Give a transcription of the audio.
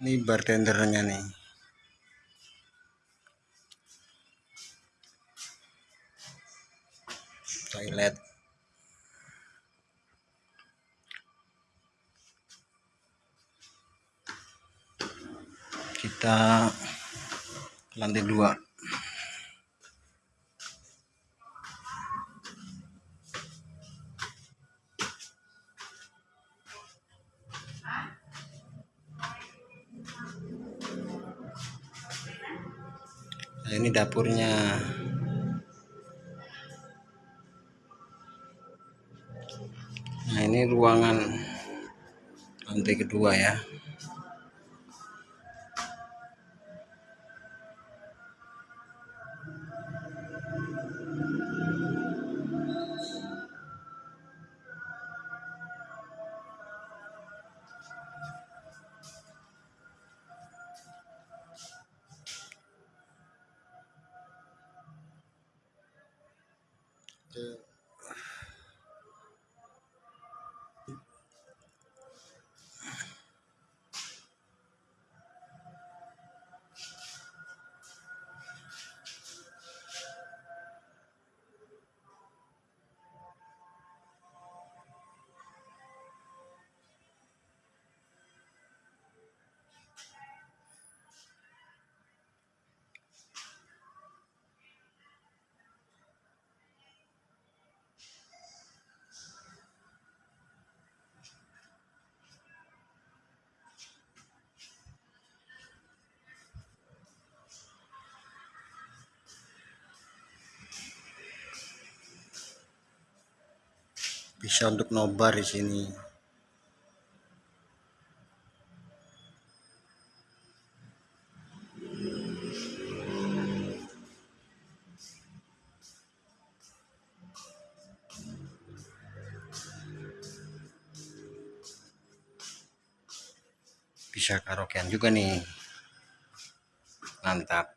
ini bartendernya nih. Toilet. Kita lantai dua nah ini dapurnya. Nah ini ruangan lantai kedua ya até bisa untuk nobar di sini. Bisa karaokean juga nih. Mantap